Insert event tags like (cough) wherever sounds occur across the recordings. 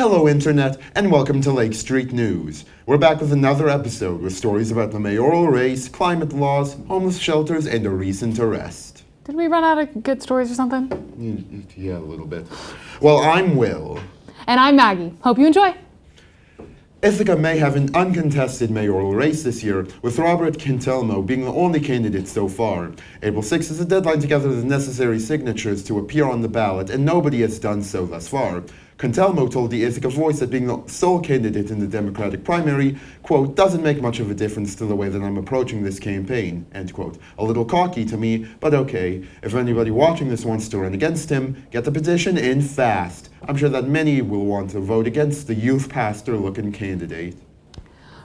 Hello, Internet, and welcome to Lake Street News. We're back with another episode with stories about the mayoral race, climate laws, homeless shelters, and a recent arrest. Did we run out of good stories or something? Mm, yeah, a little bit. Well, I'm Will. And I'm Maggie. Hope you enjoy. Ithaca may have an uncontested mayoral race this year, with Robert Cantelmo being the only candidate so far. April 6 is the deadline to gather the necessary signatures to appear on the ballot, and nobody has done so thus far. Cantelmo told the Ithaca Voice that being the sole candidate in the Democratic primary, quote, doesn't make much of a difference to the way that I'm approaching this campaign, end quote. A little cocky to me, but okay. If anybody watching this wants to run against him, get the petition in fast. I'm sure that many will want to vote against the youth pastor-looking candidate.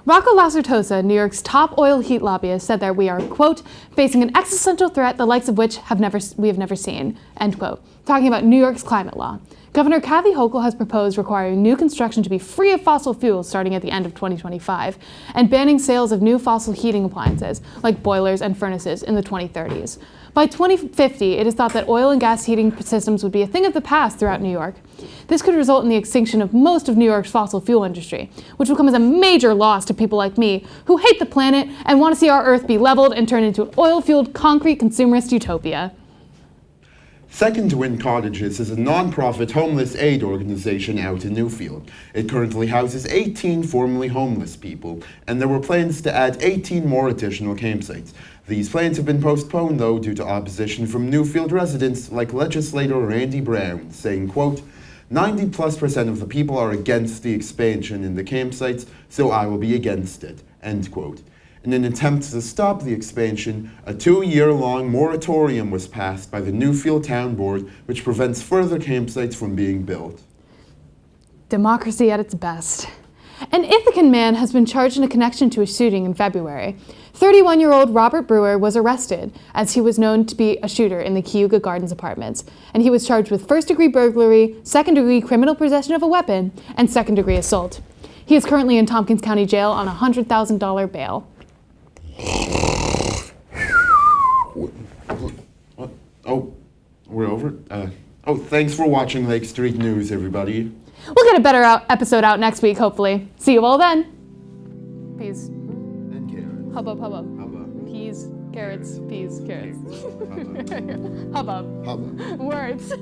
Rocco Lacertosa, New York's top oil heat lobbyist, said that we are, quote, facing an existential threat the likes of which have never, we have never seen, end quote, talking about New York's climate law. Governor Kathy Hochul has proposed requiring new construction to be free of fossil fuels starting at the end of 2025 and banning sales of new fossil heating appliances like boilers and furnaces in the 2030s. By 2050, it is thought that oil and gas heating systems would be a thing of the past throughout New York. This could result in the extinction of most of New York's fossil fuel industry, which will come as a major loss to people like me who hate the planet and want to see our Earth be leveled and turned into an oil-fueled concrete consumerist utopia. Second Wind Cottages is a non-profit homeless aid organization out in Newfield. It currently houses 18 formerly homeless people, and there were plans to add 18 more additional campsites. These plans have been postponed, though, due to opposition from Newfield residents like legislator Randy Brown, saying, quote, 90 plus percent of the people are against the expansion in the campsites, so I will be against it, end quote. In an attempt to stop the expansion, a two-year-long moratorium was passed by the Newfield Town Board, which prevents further campsites from being built. Democracy at its best. An Ithacan man has been charged in a connection to a shooting in February. 31-year-old Robert Brewer was arrested, as he was known to be a shooter in the Cayuga Gardens apartments, and he was charged with first-degree burglary, second-degree criminal possession of a weapon, and second-degree assault. He is currently in Tompkins County Jail on a $100,000 bail. Oh, we're over? Uh, oh, thanks for watching Lake Street News, everybody. We'll get a better out episode out next week, hopefully. See you all then. Peas. And carrots. Hubbub, hubbub. Hubbub. Peas, carrots, peas, carrots. carrots. (laughs) Hubbub. Words.